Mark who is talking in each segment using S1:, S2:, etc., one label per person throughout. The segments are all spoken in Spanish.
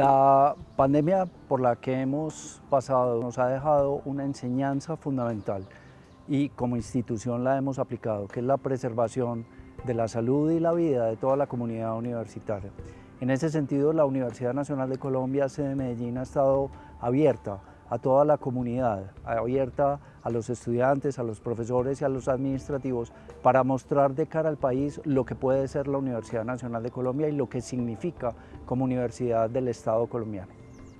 S1: La pandemia por la que hemos pasado nos ha dejado una enseñanza fundamental y como institución la hemos aplicado, que es la preservación de la salud y la vida de toda la comunidad universitaria. En ese sentido, la Universidad Nacional de Colombia, sede de Medellín, ha estado abierta a toda la comunidad, abierta a los estudiantes, a los profesores y a los administrativos para mostrar de cara al país lo que puede ser la Universidad Nacional de Colombia y lo que significa como universidad del Estado colombiano.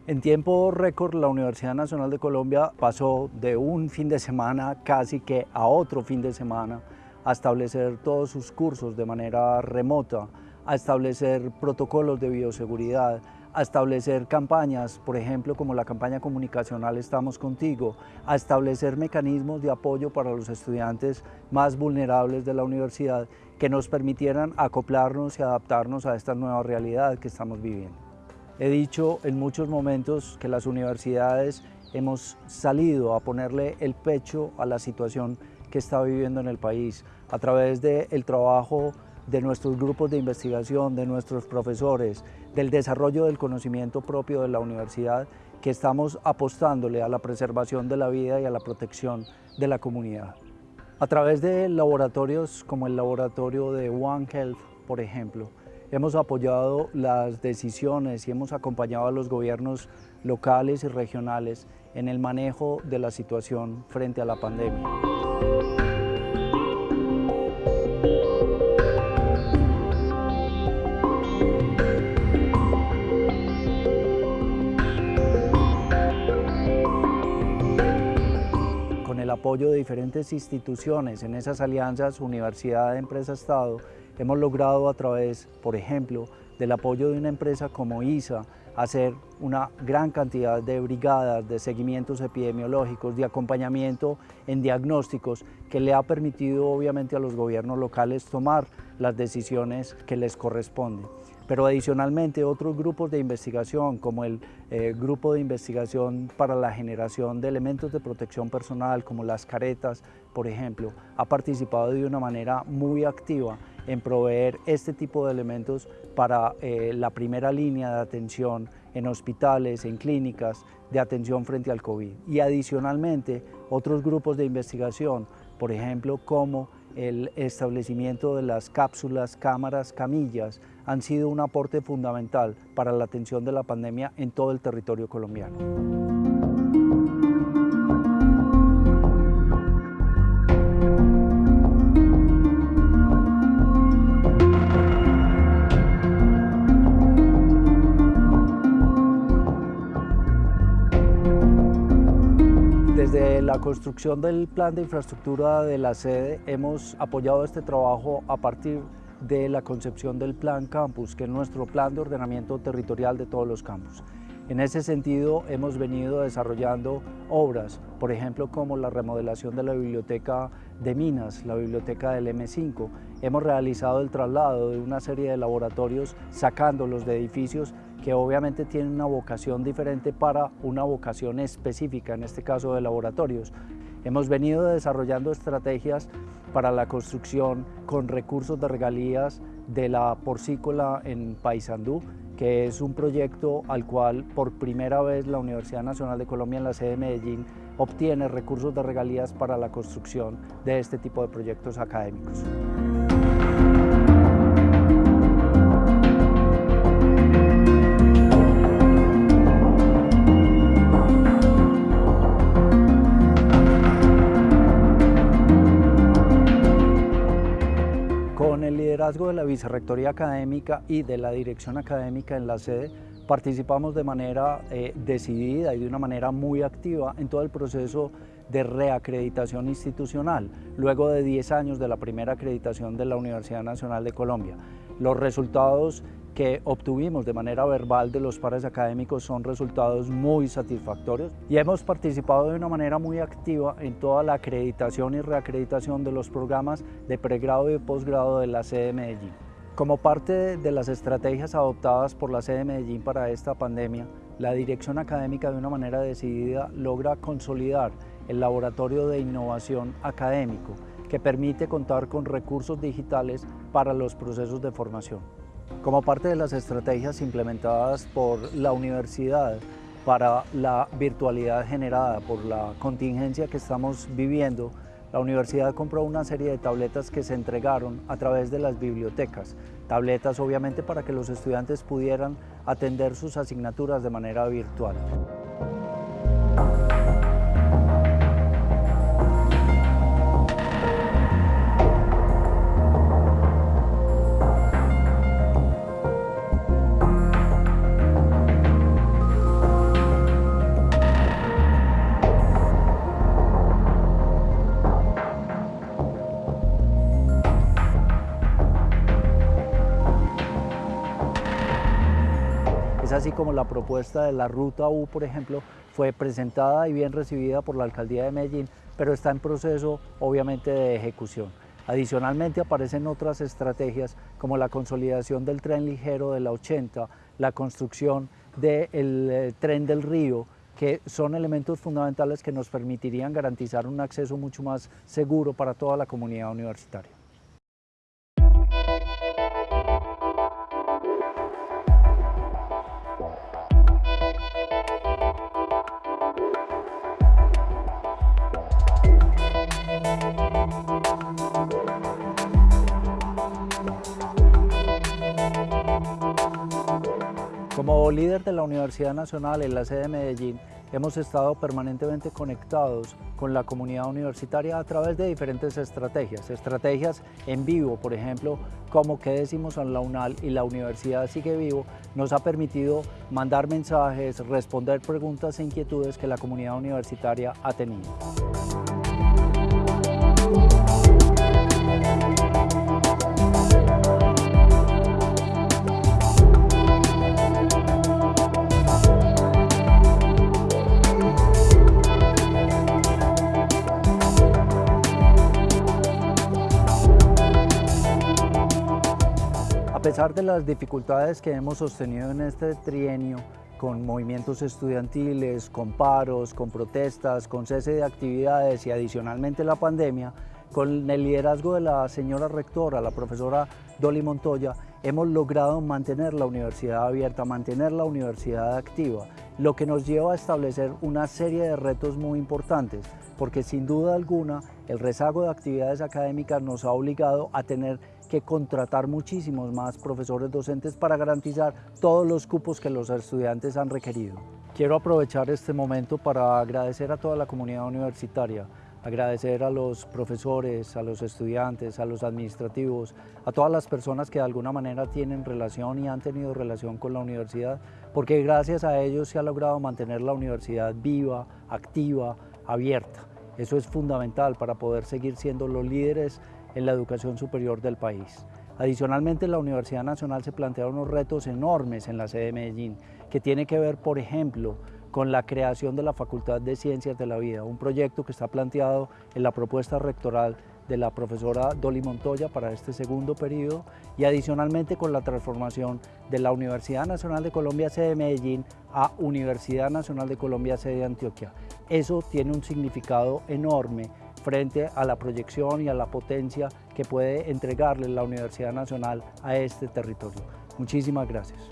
S1: En tiempo récord, la Universidad Nacional de Colombia pasó de un fin de semana casi que a otro fin de semana a establecer todos sus cursos de manera remota, a establecer protocolos de bioseguridad, a establecer campañas, por ejemplo, como la campaña comunicacional Estamos Contigo, a establecer mecanismos de apoyo para los estudiantes más vulnerables de la universidad que nos permitieran acoplarnos y adaptarnos a esta nueva realidad que estamos viviendo. He dicho en muchos momentos que las universidades hemos salido a ponerle el pecho a la situación que está viviendo en el país a través del trabajo de nuestros grupos de investigación, de nuestros profesores, del desarrollo del conocimiento propio de la universidad, que estamos apostándole a la preservación de la vida y a la protección de la comunidad. A través de laboratorios como el laboratorio de One Health, por ejemplo, hemos apoyado las decisiones y hemos acompañado a los gobiernos locales y regionales en el manejo de la situación frente a la pandemia. Apoyo de diferentes instituciones en esas alianzas Universidad, Empresa, Estado, hemos logrado a través, por ejemplo, del apoyo de una empresa como ISA, hacer una gran cantidad de brigadas de seguimientos epidemiológicos, de acompañamiento en diagnósticos, que le ha permitido obviamente a los gobiernos locales tomar las decisiones que les corresponden. Pero adicionalmente otros grupos de investigación como el eh, grupo de investigación para la generación de elementos de protección personal como las caretas, por ejemplo, ha participado de una manera muy activa en proveer este tipo de elementos para eh, la primera línea de atención en hospitales, en clínicas, de atención frente al COVID. Y adicionalmente otros grupos de investigación, por ejemplo, como el establecimiento de las cápsulas, cámaras, camillas han sido un aporte fundamental para la atención de la pandemia en todo el territorio colombiano. Desde la construcción del plan de infraestructura de la sede hemos apoyado este trabajo a partir de la concepción del Plan Campus, que es nuestro plan de ordenamiento territorial de todos los campus. En ese sentido hemos venido desarrollando obras, por ejemplo como la remodelación de la biblioteca de Minas, la biblioteca del M5. Hemos realizado el traslado de una serie de laboratorios sacándolos de edificios que obviamente tienen una vocación diferente para una vocación específica, en este caso de laboratorios. Hemos venido desarrollando estrategias para la construcción con recursos de regalías de la porcícola en Paysandú, que es un proyecto al cual por primera vez la Universidad Nacional de Colombia en la sede de Medellín obtiene recursos de regalías para la construcción de este tipo de proyectos académicos. De la Vicerrectoría Académica y de la Dirección Académica en la sede, participamos de manera eh, decidida y de una manera muy activa en todo el proceso de reacreditación institucional, luego de 10 años de la primera acreditación de la Universidad Nacional de Colombia. Los resultados que obtuvimos de manera verbal de los pares académicos son resultados muy satisfactorios y hemos participado de una manera muy activa en toda la acreditación y reacreditación de los programas de pregrado y posgrado de la sede de Medellín. Como parte de las estrategias adoptadas por la sede de Medellín para esta pandemia, la dirección académica de una manera decidida logra consolidar el laboratorio de innovación académico que permite contar con recursos digitales para los procesos de formación. Como parte de las estrategias implementadas por la universidad para la virtualidad generada por la contingencia que estamos viviendo, la universidad compró una serie de tabletas que se entregaron a través de las bibliotecas. Tabletas obviamente para que los estudiantes pudieran atender sus asignaturas de manera virtual. Es así como la propuesta de la Ruta U, por ejemplo, fue presentada y bien recibida por la Alcaldía de Medellín, pero está en proceso obviamente de ejecución. Adicionalmente aparecen otras estrategias como la consolidación del tren ligero de la 80, la construcción del eh, tren del río, que son elementos fundamentales que nos permitirían garantizar un acceso mucho más seguro para toda la comunidad universitaria. Como líder de la Universidad Nacional en la sede de Medellín, hemos estado permanentemente conectados con la comunidad universitaria a través de diferentes estrategias. Estrategias en vivo, por ejemplo, como que decimos en la UNAL y la universidad sigue vivo, nos ha permitido mandar mensajes, responder preguntas e inquietudes que la comunidad universitaria ha tenido. Pesar de las dificultades que hemos sostenido en este trienio, con movimientos estudiantiles, con paros, con protestas, con cese de actividades y adicionalmente la pandemia, con el liderazgo de la señora rectora, la profesora Dolly Montoya, hemos logrado mantener la universidad abierta, mantener la universidad activa, lo que nos lleva a establecer una serie de retos muy importantes, porque sin duda alguna el rezago de actividades académicas nos ha obligado a tener que contratar muchísimos más profesores docentes para garantizar todos los cupos que los estudiantes han requerido. Quiero aprovechar este momento para agradecer a toda la comunidad universitaria, agradecer a los profesores, a los estudiantes, a los administrativos, a todas las personas que de alguna manera tienen relación y han tenido relación con la universidad, porque gracias a ellos se ha logrado mantener la universidad viva, activa, abierta. Eso es fundamental para poder seguir siendo los líderes en la educación superior del país. Adicionalmente, la Universidad Nacional se plantea unos retos enormes en la sede de Medellín, que tiene que ver, por ejemplo, con la creación de la Facultad de Ciencias de la Vida, un proyecto que está planteado en la propuesta rectoral de la profesora Dolly Montoya para este segundo periodo y adicionalmente con la transformación de la Universidad Nacional de Colombia sede de Medellín a Universidad Nacional de Colombia sede de Antioquia. Eso tiene un significado enorme frente a la proyección y a la potencia que puede entregarle la Universidad Nacional a este territorio. Muchísimas gracias.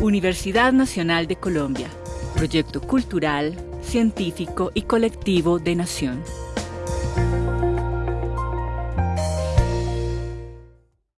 S2: Universidad Nacional de Colombia, proyecto cultural, científico y colectivo de nación.